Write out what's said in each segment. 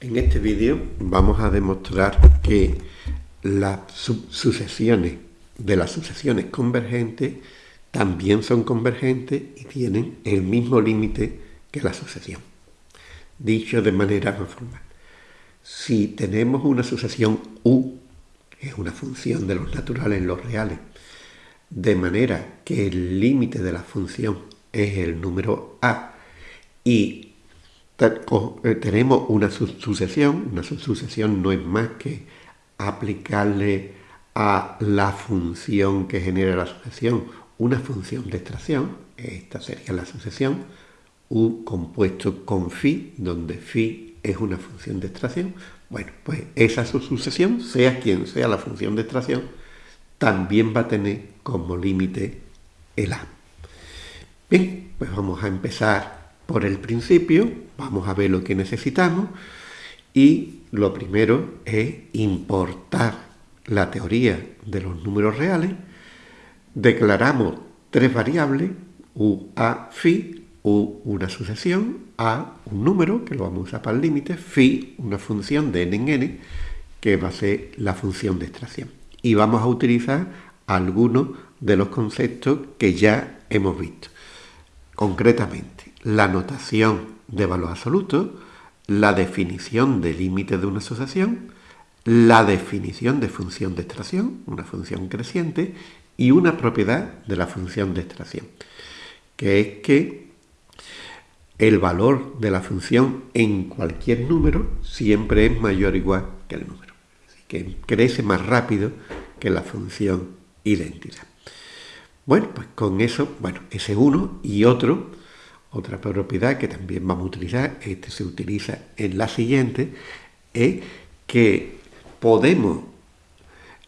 En este vídeo vamos a demostrar que las sucesiones de las sucesiones convergentes también son convergentes y tienen el mismo límite que la sucesión. Dicho de manera más formal, si tenemos una sucesión U, que es una función de los naturales en los reales, de manera que el límite de la función es el número A y tenemos una sucesión, una sucesión no es más que aplicarle a la función que genera la sucesión una función de extracción, esta sería la sucesión, U compuesto con phi, donde phi es una función de extracción, bueno, pues esa sucesión, sea quien sea la función de extracción, también va a tener como límite el A. Bien, pues vamos a empezar por el principio, vamos a ver lo que necesitamos y lo primero es importar la teoría de los números reales, declaramos tres variables, u, a, phi, u una sucesión, a un número, que lo vamos a usar para el límite, phi una función de n en n, que va a ser la función de extracción. Y vamos a utilizar algunos de los conceptos que ya hemos visto. Concretamente, la notación de valor absoluto, la definición de límite de una asociación, la definición de función de extracción, una función creciente, y una propiedad de la función de extracción, que es que el valor de la función en cualquier número siempre es mayor o igual que el número. Que crece más rápido que la función identidad. Bueno, pues con eso, bueno, ese uno y otro otra propiedad que también vamos a utilizar, este se utiliza en la siguiente, es que podemos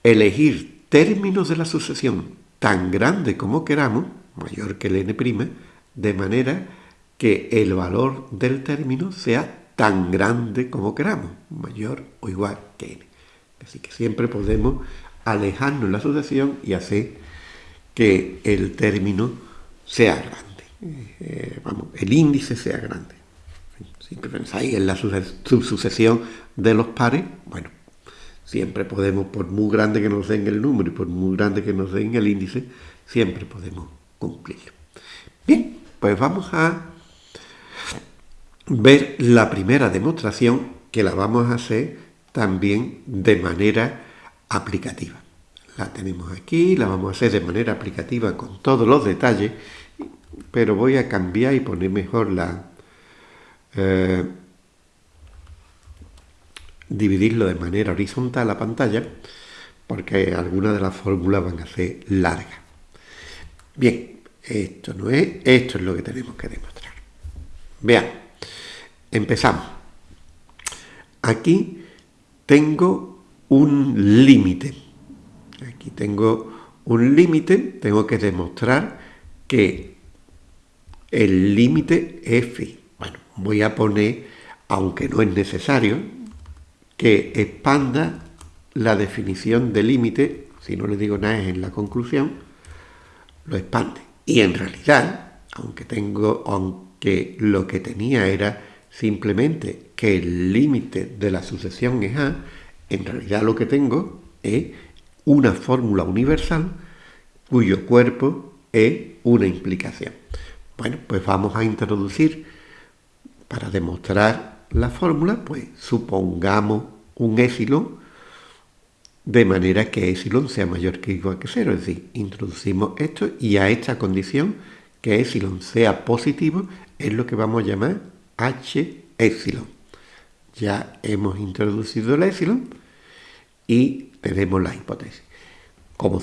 elegir términos de la sucesión tan grande como queramos, mayor que el n', de manera que el valor del término sea tan grande como queramos, mayor o igual que n. Así que siempre podemos alejarnos en la sucesión y hacer que el término sea grande. Eh, vamos, el índice sea grande. Si pensáis en la subsucesión de los pares, bueno, siempre podemos, por muy grande que nos den el número y por muy grande que nos den el índice, siempre podemos cumplirlo. Bien, pues vamos a ver la primera demostración que la vamos a hacer también de manera aplicativa. La tenemos aquí, la vamos a hacer de manera aplicativa con todos los detalles pero voy a cambiar y poner mejor la... Eh, dividirlo de manera horizontal la pantalla, porque algunas de las fórmulas van a ser largas. Bien, esto no es, esto es lo que tenemos que demostrar. Vean, empezamos. Aquí tengo un límite. Aquí tengo un límite, tengo que demostrar que el límite f. Bueno, voy a poner, aunque no es necesario, que expanda la definición de límite, si no le digo nada es en la conclusión, lo expande. Y en realidad, aunque tengo, aunque lo que tenía era simplemente que el límite de la sucesión es A, en realidad lo que tengo es una fórmula universal cuyo cuerpo es una implicación. Bueno, pues vamos a introducir, para demostrar la fórmula, pues supongamos un épsilon de manera que épsilon sea mayor que igual que cero. Es decir, introducimos esto y a esta condición que épsilon sea positivo es lo que vamos a llamar h épsilon. Ya hemos introducido el épsilon y tenemos la hipótesis. Como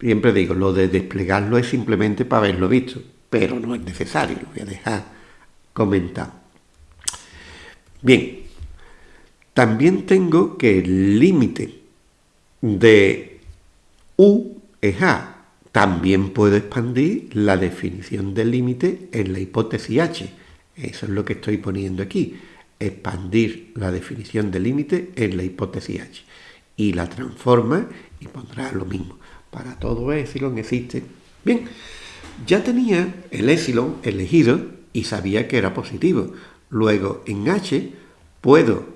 siempre digo, lo de desplegarlo es simplemente para haberlo visto pero no es necesario, lo voy a dejar comentado. Bien, también tengo que el límite de U es A. También puedo expandir la definición del límite en la hipótesis H. Eso es lo que estoy poniendo aquí. Expandir la definición del límite en la hipótesis H. Y la transforma y pondrá lo mismo. Para todo epsilon existe. Bien, ya tenía el épsilon elegido y sabía que era positivo. Luego en H puedo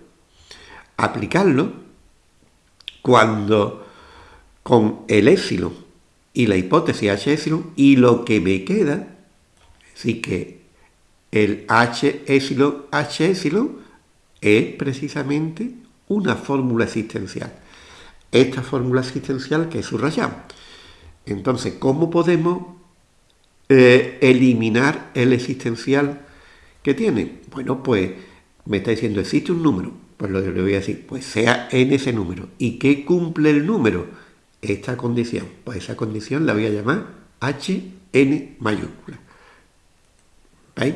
aplicarlo cuando con el épsilon y la hipótesis H epsilon y lo que me queda, así que el H epsilon H epsilon es precisamente una fórmula existencial. Esta fórmula existencial que subrayamos. Entonces, ¿cómo podemos eh, eliminar el existencial que tiene? Bueno, pues me está diciendo, existe un número. Pues lo le voy a decir, pues sea en ese número. ¿Y qué cumple el número? Esta condición. Pues esa condición la voy a llamar HN mayúscula. ¿Veis?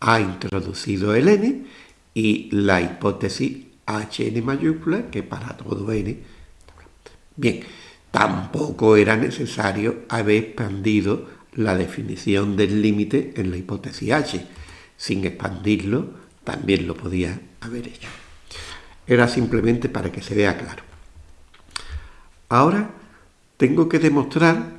Ha introducido el n y la hipótesis HN mayúscula, que para todo n. Bien, tampoco era necesario haber expandido la definición del límite en la hipótesis H. Sin expandirlo, también lo podía haber hecho. Era simplemente para que se vea claro. Ahora tengo que demostrar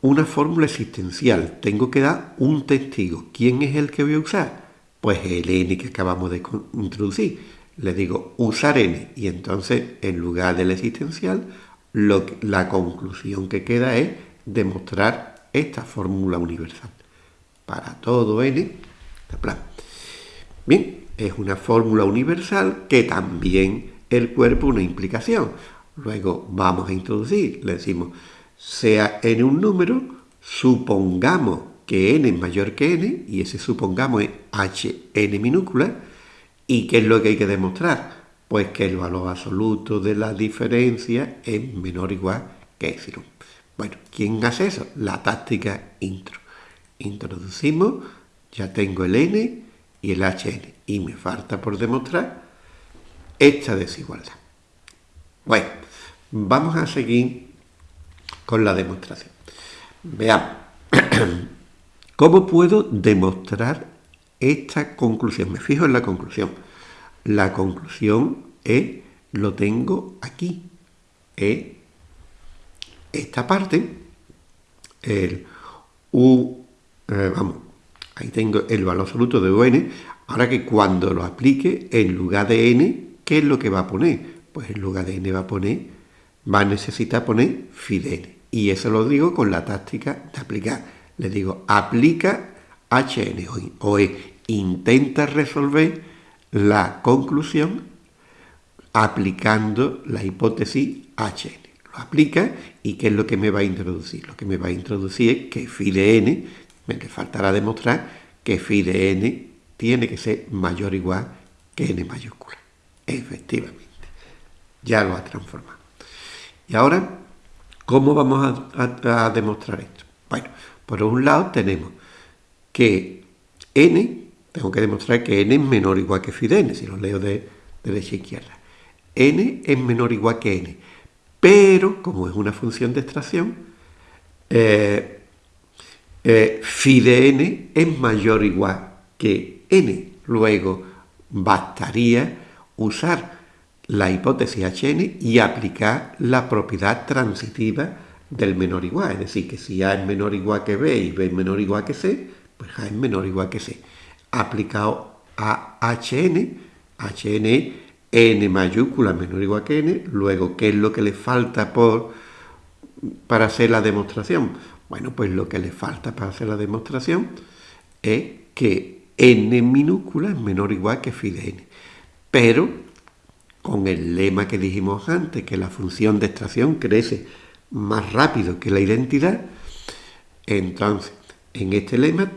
una fórmula existencial. Tengo que dar un testigo. ¿Quién es el que voy a usar? Pues el n que acabamos de introducir. Le digo usar n y entonces en lugar del existencial la conclusión que queda es demostrar esta fórmula universal. Para todo n, Bien, es una fórmula universal que también el cuerpo una implicación. Luego vamos a introducir, le decimos, sea n un número, supongamos que n es mayor que n, y ese supongamos es hn minúscula, ¿y qué es lo que hay que demostrar? Pues que el valor absoluto de la diferencia es menor o igual que epsilon. Bueno, ¿quién hace eso? La táctica intro. Introducimos, ya tengo el n y el hn, y me falta por demostrar esta desigualdad. Bueno, vamos a seguir con la demostración. Veamos, ¿cómo puedo demostrar esta conclusión? Me fijo en la conclusión. La conclusión es, lo tengo aquí, es esta parte, el U, eh, vamos, ahí tengo el valor absoluto de UN, ahora que cuando lo aplique, en lugar de N, ¿qué es lo que va a poner? Pues en lugar de N va a poner, va a necesitar poner phi de N. Y eso lo digo con la táctica de aplicar. Le digo, aplica HN o, E, intenta resolver la conclusión aplicando la hipótesis HN. Lo aplica y ¿qué es lo que me va a introducir? Lo que me va a introducir es que phi de n, me le faltará demostrar que phi de n tiene que ser mayor o igual que n mayúscula. Efectivamente, ya lo ha transformado. Y ahora, ¿cómo vamos a, a demostrar esto? Bueno, por un lado tenemos que n tengo que demostrar que n es menor o igual que phi de n, si lo leo de, derecha a izquierda. n es menor o igual que n, pero como es una función de extracción, eh, eh, phi de n es mayor o igual que n. Luego bastaría usar la hipótesis hn y aplicar la propiedad transitiva del menor igual. Es decir, que si A es menor o igual que B y B es menor o igual que C, pues A es menor o igual que C aplicado a HN, HN N mayúscula menor o igual que N, luego, ¿qué es lo que le falta por, para hacer la demostración? Bueno, pues lo que le falta para hacer la demostración es que N minúscula es menor o igual que phi de N. Pero, con el lema que dijimos antes, que la función de extracción crece más rápido que la identidad, entonces, en este lema,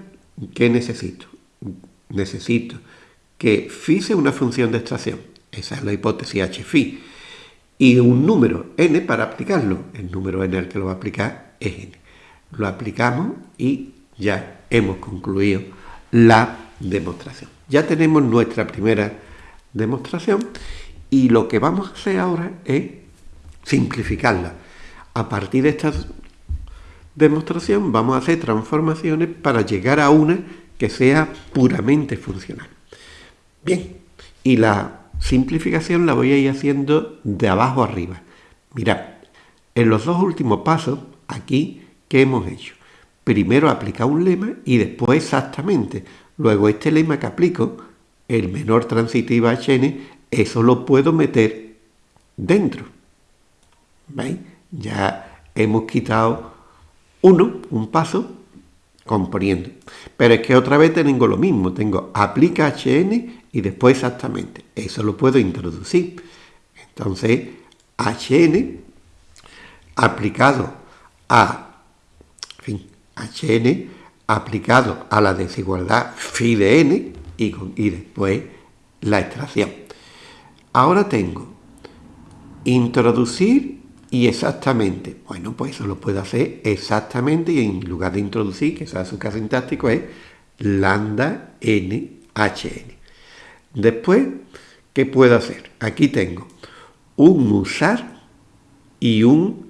¿qué necesito? Necesito que phi sea una función de extracción. Esa es la hipótesis h phi. Y un número n para aplicarlo. El número n al que lo va a aplicar es n. Lo aplicamos y ya hemos concluido la demostración. Ya tenemos nuestra primera demostración y lo que vamos a hacer ahora es simplificarla. A partir de esta demostración vamos a hacer transformaciones para llegar a una que sea puramente funcional. Bien, y la simplificación la voy a ir haciendo de abajo arriba. Mirad, en los dos últimos pasos, aquí, ¿qué hemos hecho? Primero aplicar un lema y después exactamente. Luego este lema que aplico el menor transitivo HN, eso lo puedo meter dentro. ¿Veis? Ya hemos quitado uno, un paso, componiendo. Pero es que otra vez tengo lo mismo, tengo aplica HN y después exactamente. Eso lo puedo introducir. Entonces, HN aplicado a, en fin, HN aplicado a la desigualdad phi de n y, y después la extracción. Ahora tengo introducir y exactamente. Bueno, pues eso lo puedo hacer exactamente y en lugar de introducir, que sea su caso sintáctico, es lambda n hn. Después, ¿qué puedo hacer? Aquí tengo un usar y un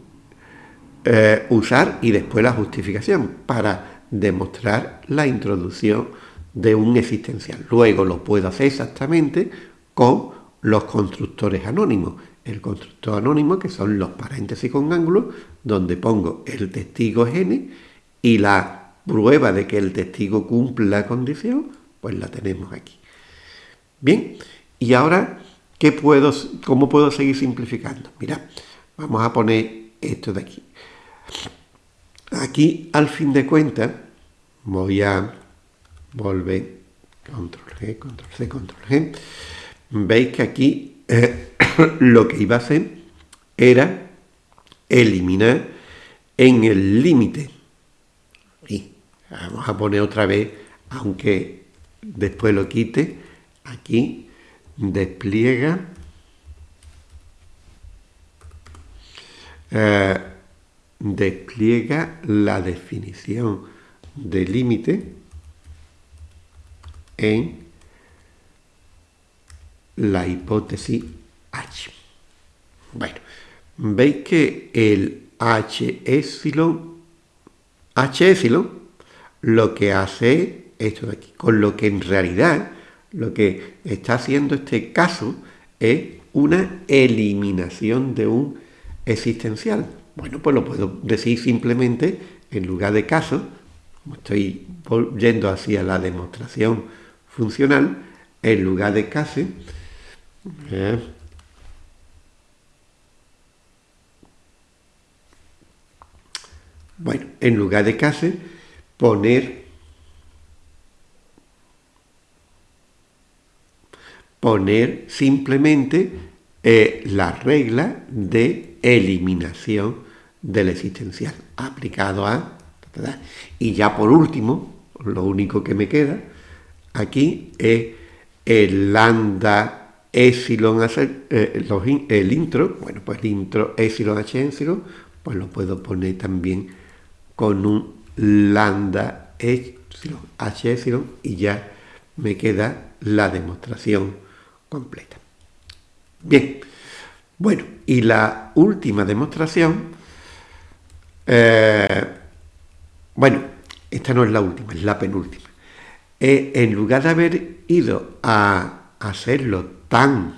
eh, usar y después la justificación para demostrar la introducción de un existencial. Luego lo puedo hacer exactamente con los constructores anónimos. El constructor anónimo, que son los paréntesis con ángulos, donde pongo el testigo n y la prueba de que el testigo cumple la condición, pues la tenemos aquí. Bien, y ahora, ¿qué puedo, ¿cómo puedo seguir simplificando? Mira, vamos a poner esto de aquí. Aquí, al fin de cuentas, voy a volver, control G, control C, control G. Veis que aquí eh, lo que iba a hacer era eliminar en el límite. Y vamos a poner otra vez, aunque después lo quite, aquí despliega eh, despliega la definición de límite en la hipótesis H. Bueno, veis que el H epsilon, H epsilon, lo que hace esto de aquí, con lo que en realidad lo que está haciendo este caso es una eliminación de un existencial. Bueno, pues lo puedo decir simplemente, en lugar de caso, como estoy yendo hacia la demostración funcional, en lugar de caso, bueno, en lugar de caso, poner poner simplemente eh, la regla de eliminación del existencial aplicado a... Y ya por último, lo único que me queda aquí es el lambda epsilon, eh, el intro, bueno, pues el intro epsilon h epsilon, pues lo puedo poner también con un lambda epsilon h epsilon y ya me queda la demostración completa. Bien, bueno, y la última demostración eh, bueno, esta no es la última, es la penúltima. Eh, en lugar de haber ido a hacerlo tan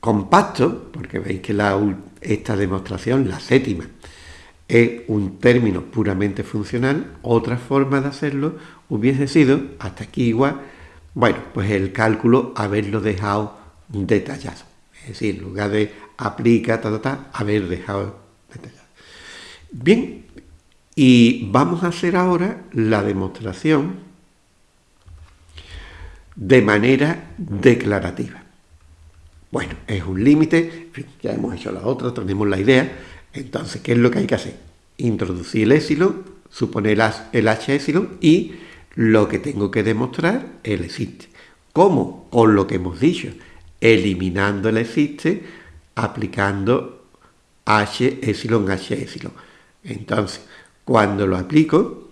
compacto, porque veis que esta demostración, la séptima, es un término puramente funcional, otra forma de hacerlo hubiese sido, hasta aquí igual, bueno, pues el cálculo haberlo dejado detallado. Es decir, en lugar de aplica, ta, ta, ta, haber dejado Bien, y vamos a hacer ahora la demostración de manera declarativa. Bueno, es un límite, ya hemos hecho la otra, tenemos la idea. Entonces, ¿qué es lo que hay que hacer? Introducir el epsilon, suponer el h epsilon y lo que tengo que demostrar, el existe. ¿Cómo? Con lo que hemos dicho, eliminando el existe, aplicando h epsilon h epsilon. Entonces, cuando lo aplico,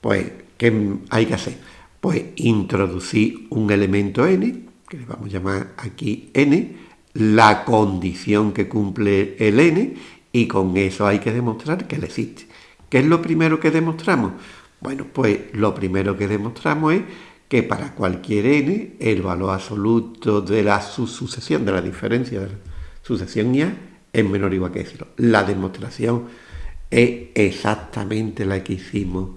pues, ¿qué hay que hacer? Pues introducir un elemento n, que le vamos a llamar aquí n, la condición que cumple el n, y con eso hay que demostrar que él existe. ¿Qué es lo primero que demostramos? Bueno, pues lo primero que demostramos es que para cualquier n, el valor absoluto de la sucesión, de la diferencia de la sucesión IA, es menor o igual que cero. La demostración es exactamente la que hicimos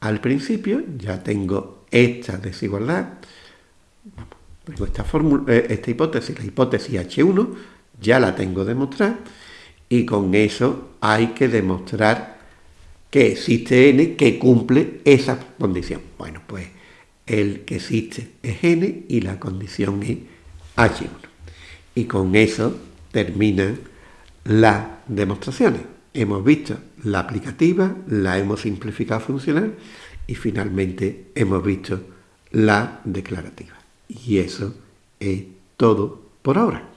al principio. Ya tengo esta desigualdad, esta, eh, esta hipótesis, la hipótesis H1, ya la tengo demostrada, y con eso hay que demostrar que existe n que cumple esa condición. Bueno, pues el que existe es n y la condición es H1. Y con eso terminan las demostraciones. Hemos visto la aplicativa, la hemos simplificado funcional y finalmente hemos visto la declarativa. Y eso es todo por ahora.